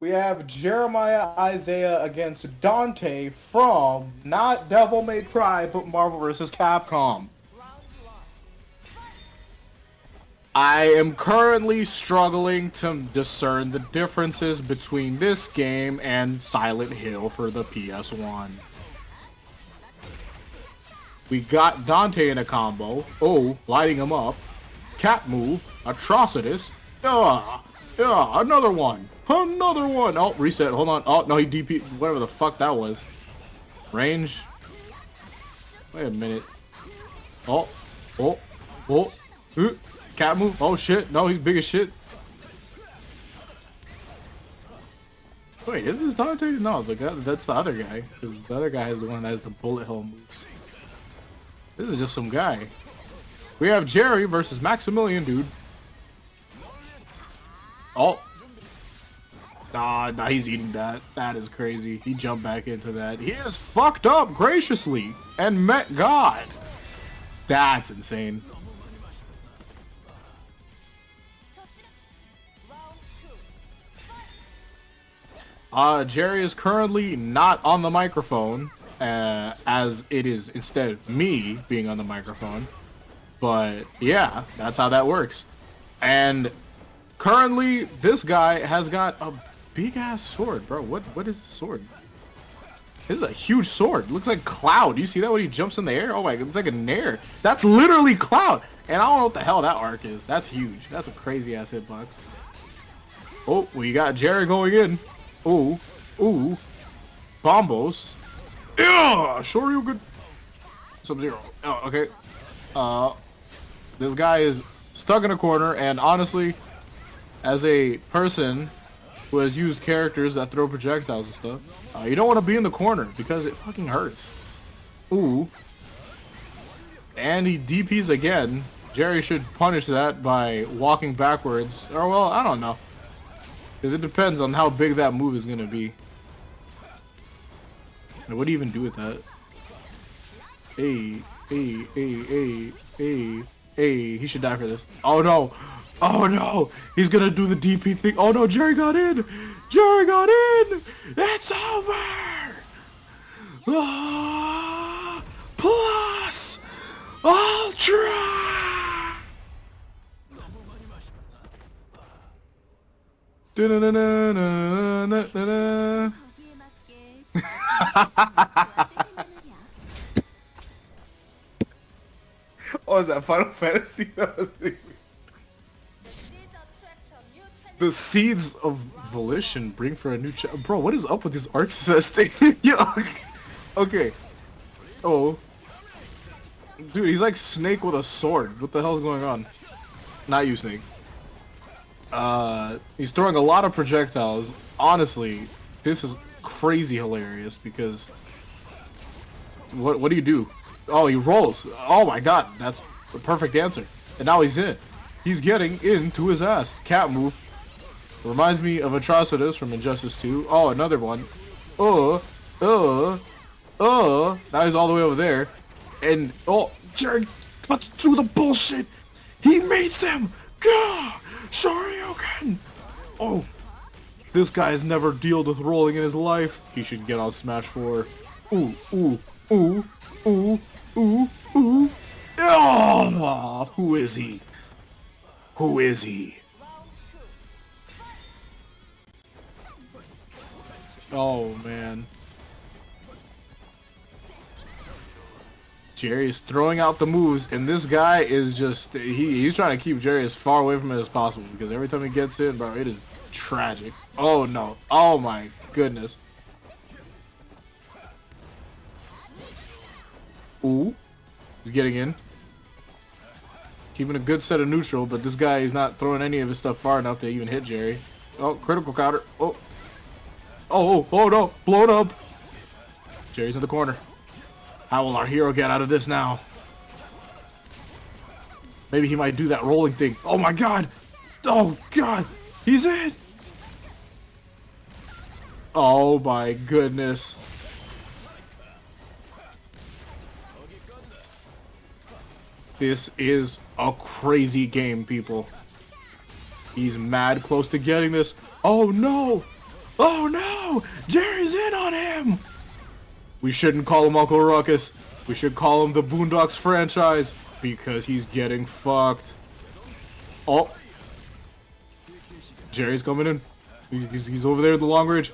We have Jeremiah Isaiah against Dante from not Devil May Cry, but Marvel vs. Capcom. I am currently struggling to discern the differences between this game and Silent Hill for the PS1. We got Dante in a combo. Oh, lighting him up. Cat move. Atrocitus. Ah, yeah, another one. Another one. Oh, reset. Hold on. Oh, no, he DP. Whatever the fuck that was. Range. Wait a minute. Oh. Oh. Oh. Uh, cat move. Oh, shit. No, he's big as shit. Wait, is this Dante? No, the guy, that's the other guy. Because the other guy is the one that has the bullet hell moves. This is just some guy. We have Jerry versus Maximilian, dude. Oh. Nah, nah, he's eating that. That is crazy. He jumped back into that. He is fucked up graciously and met God. That's insane. Uh, Jerry is currently not on the microphone, uh, as it is instead me being on the microphone. But yeah, that's how that works. And currently, this guy has got a big ass sword, bro. What what is the sword? This is a huge sword. Looks like Cloud. You see that when he jumps in the air? Oh my god, it's like a nair. That's literally Cloud. And I don't know what the hell that arc is. That's huge. That's a crazy ass hitbox. Oh, we got Jerry going in. Ooh. Ooh. Bombos. Yeah! Shoryuken. Sub-Zero. Oh, okay. Uh, this guy is stuck in a corner, and honestly, as a person who has used characters that throw projectiles and stuff, uh, you don't want to be in the corner because it fucking hurts. Ooh. And he DPs again. Jerry should punish that by walking backwards. Or, well, I don't know. Because it depends on how big that move is going to be. And what do you even do with that? Hey, hey, hey, hey, hey, hey. He should die for this. Oh, no. Oh no! He's gonna do the DP thing. Oh no, Jerry got in! Jerry got in! It's over! Ah, plus! Ultra! Oh, is that Final Fantasy? That was the seeds of volition bring for a new ch bro what is up with this arc thing yeah okay. Oh. Dude he's like snake with a sword. What the hell is going on? Not you snake. Uh he's throwing a lot of projectiles. Honestly this is crazy hilarious because what what do you do? Oh he rolls. Oh my god that's the perfect answer. And now he's in. He's getting into his ass. Cat move Reminds me of Atrocitus from Injustice 2. Oh, another one. Oh, uh, uh. Now he's all the way over there. And, oh, Jared, let's do the bullshit. He meets him. Gah! Shoryuken! Oh, this guy has never dealt with rolling in his life. He should get on Smash 4. Ooh, ooh, ooh, ooh, ooh, ooh. Oh, who is he? Who is he? Oh, man. Jerry is throwing out the moves, and this guy is just, he, he's trying to keep Jerry as far away from it as possible, because every time he gets in, bro, it is tragic. Oh, no. Oh, my goodness. Ooh. He's getting in. Keeping a good set of neutral, but this guy is not throwing any of his stuff far enough to even hit Jerry. Oh, critical counter. Oh. Oh, oh, no. Blown up. Jerry's in the corner. How will our hero get out of this now? Maybe he might do that rolling thing. Oh my god! Oh god! He's in! Oh my goodness. This is a crazy game, people. He's mad close to getting this. Oh no! Oh no! Jerry's in on him! We shouldn't call him Uncle Ruckus. We should call him the Boondocks franchise because he's getting fucked. Oh. Jerry's coming in. He's, he's, he's over there at the long range.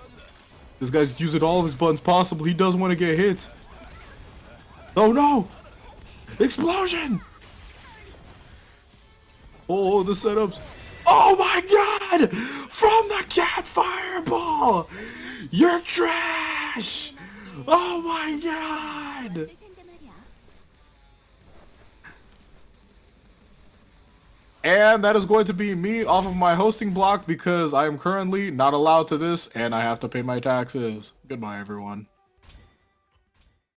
This guy's using all of his buttons possible. He doesn't want to get hit. Oh no! Explosion! Oh, the setups. Oh my god! From the cat fireball! You're trash! Oh my god! And that is going to be me off of my hosting block because I am currently not allowed to this and I have to pay my taxes. Goodbye, everyone.